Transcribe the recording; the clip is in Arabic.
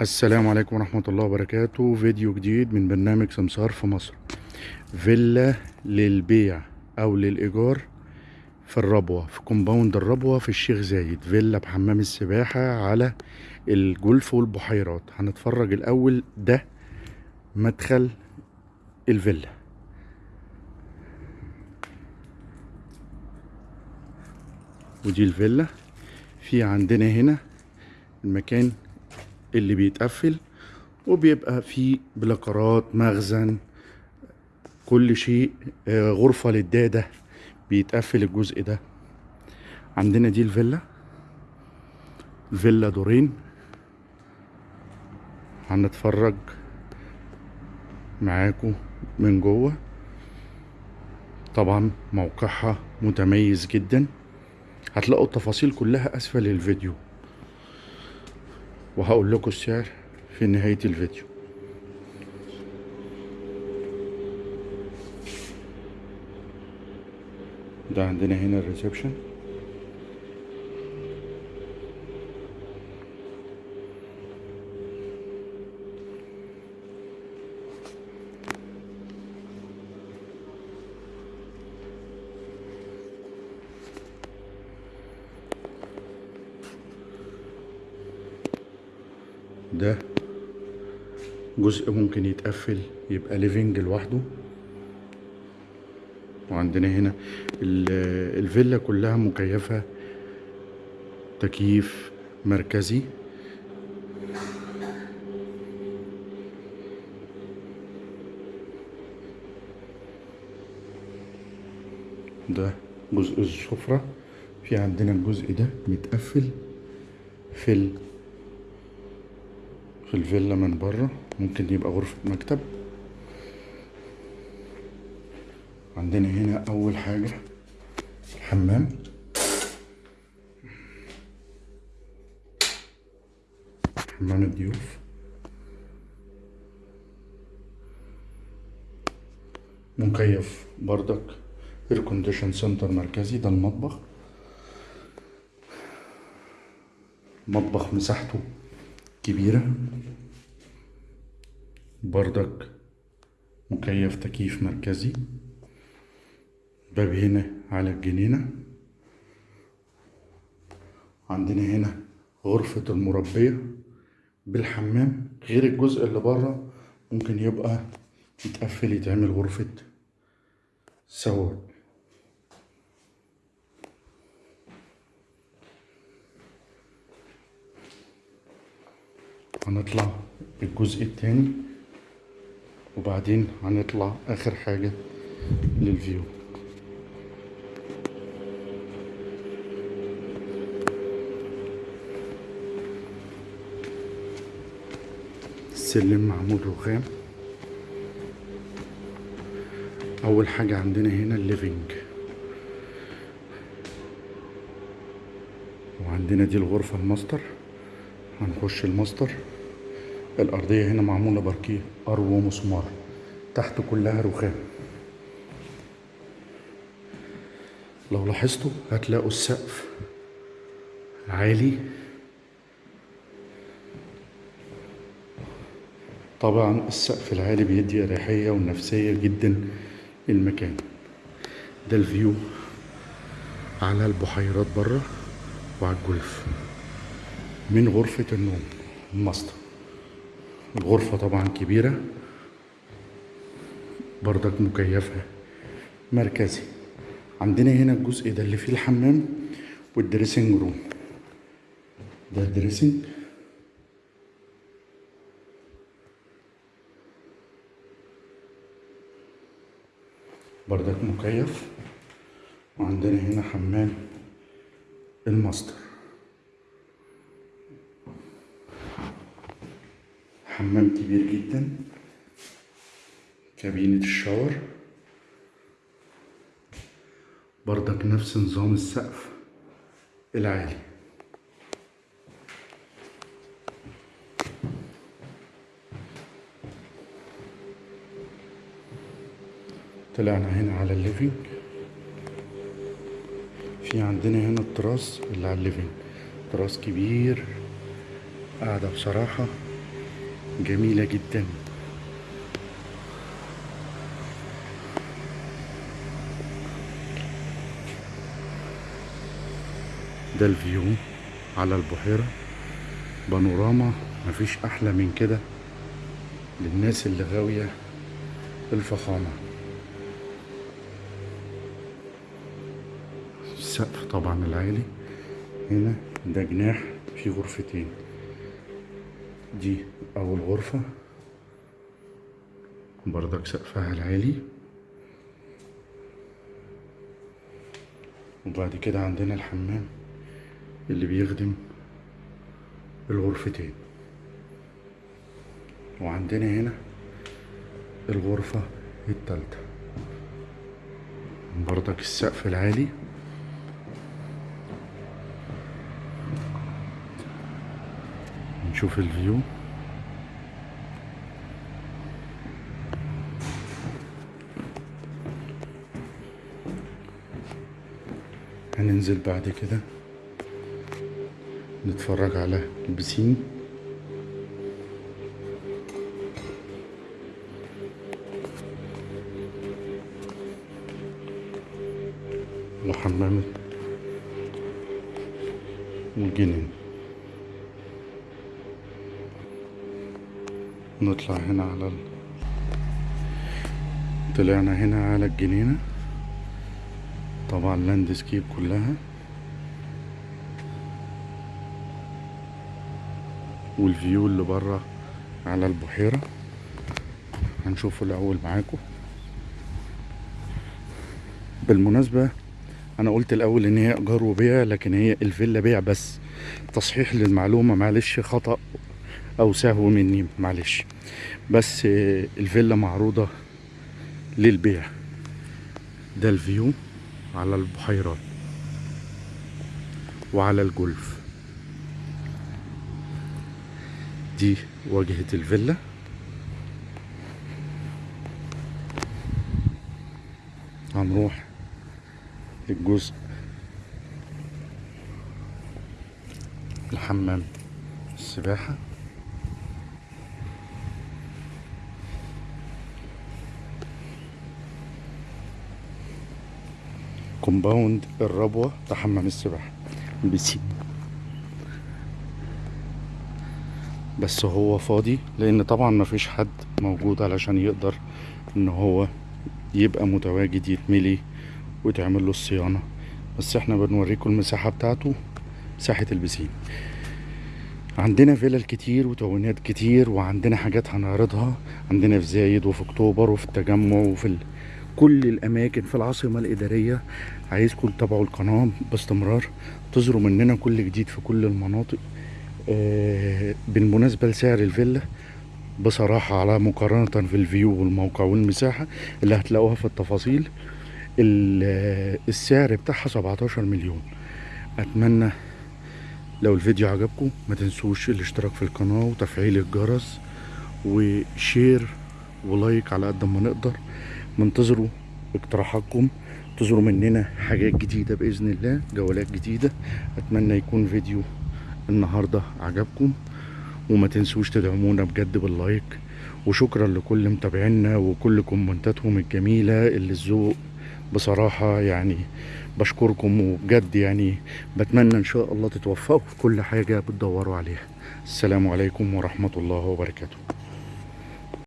السلام عليكم ورحمة الله وبركاته. فيديو جديد من برنامج سمسار في مصر. فيلا للبيع أو للإيجار في الربوة في compound الربوة في الشيخ زايد. فيلا بحمام السباحة على الجولف والبحيرات. هنتفرج الأول ده مدخل الفيلا. ودي الفيلا. في عندنا هنا المكان اللي بيتقفل وبيبقى فيه بلاكرات مخزن كل شيء آه، غرفة للدادة بيتقفل الجزء ده. عندنا دي الفيلا فيلا دورين. هنتفرج معاكم من جوه. طبعا موقعها متميز جدا. هتلاقوا التفاصيل كلها أسفل الفيديو وهقول لكم السعر في نهاية الفيديو. ده عندنا هنا الريسبشن. ده جزء ممكن يتقفل يبقى ليفينج لوحده. وعندنا هنا ال- الفيلا كلها مكيفة تكييف مركزي. ده جزء السفرة. في عندنا الجزء ده متقفل. في الفيلا من بره. ممكن يبقى غرفة مكتب. عندنا هنا أول حاجة حمام. حمام الضيوف. مكيف بردك air condition central مركزي. ده المطبخ. مطبخ مساحته كبيرة. بردك مكيف تكييف مركزي. باب هنا على الجنينة. عندنا هنا غرفة المربية بالحمام. غير الجزء اللي بره ممكن يبقى يتقفل يتعمل غرفة سواد. هنطلع الجزء التاني وبعدين هنطلع آخر حاجة لل view. السلم معمول رخام أول حاجة عندنا هنا ال living وعندنا دي الغرفة الماستر. هنخش الماستر. الأرضية هنا معمولة باركيه أرو ومسمار تحت كلها رخام. لو لاحظتوا هتلاقوا السقف عالي. طبعا السقف العالي بيدي أريحية ونفسية جدا للمكان. ده ال view على البحيرات بره وعلى الجولف. من غرفة النوم الماستر. الغرفة طبعا كبيرة بردك مكيفة مركزي. عندنا هنا الجزء ده اللي فيه الحمام وال dressing room. ده ال dressing بردك مكيف. وعندنا هنا حمام الماستر. حمام كبير جدا كابينة الشاور. بردك نفس نظام السقف العالي. طلعنا هنا على ال living. في عندنا هنا التراس اللي على ال living. تراس كبير قاعدة بصراحة. جميلة جدا. ده ال view على البحيرة. بانوراما مفيش أحلى من كده للناس اللي غاوية الفخامة. السقف طبعا العالي. هنا ده جناح فيه غرفتين. دي أول غرفة. بردك سقفها العالي. وبعد كده عندنا الحمام اللي بيخدم الغرفتين. وعندنا هنا الغرفة التالتة. بردك السقف العالي. نشوف الفيو. هننزل بعد كده. نتفرج على البسين. وحمام الجنين نطلع هنا على ال... طلعنا هنا على الجنينة. طبعا landscape كلها. وال view اللي بره على البحيرة. هنشوفه الأول معاكم. بالمناسبة أنا قلت الأول إن هي إيجار وبيع لكن هي الفيلا بيع بس. تصحيح للمعلومة معلش خطأ. أو سهو مني معلش. بس آه، الفيلا معروضة للبيع. ده الفيو على البحيرات وعلى الجولف. دي واجهة الفيلا. هنروح للجزء الحمام السباحة. كومباوند الربوة بتاع حمام السباحة. بيسين بس هو فاضي لأن طبعا مفيش حد موجود علشان يقدر إن هو يبقى متواجد يتملي وتعمل له الصيانة. بس إحنا بنوريكم المساحة بتاعته مساحة البسين. عندنا فيلل كتير وتونات كتير وعندنا حاجات هنعرضها. عندنا في زايد وفي أكتوبر وفي التجمع وفي ال... كل الأماكن في العاصمة الإدارية عايزكم تتابعوا القناة باستمرار تظهروا مننا كل جديد في كل المناطق. آه، بالمناسبة لسعر الفيلا بصراحة على مقارنة في الفيو والموقع والمساحة اللي هتلاقوها في التفاصيل ال- السعر بتاعها 17 مليون. أتمنى لو الفيديو عجبكم ما تنسوش الاشتراك في القناة وتفعيل الجرس و share و like على قد ما نقدر. منتظروا اقتراحاتكم انتظروا مننا حاجات جديدة بإذن الله جولات جديدة. أتمنى يكون فيديو النهاردة عجبكم. وما تنسوش تدعمونا بجد بال like. وشكرا لكل متابعينا وكل كومنتاتهم الجميلة اللي الذوق بصراحة يعني بشكركم وبجد يعني بتمنى إن شاء الله تتوفقوا في كل حاجة بتدوروا عليها. السلام عليكم ورحمة الله وبركاته.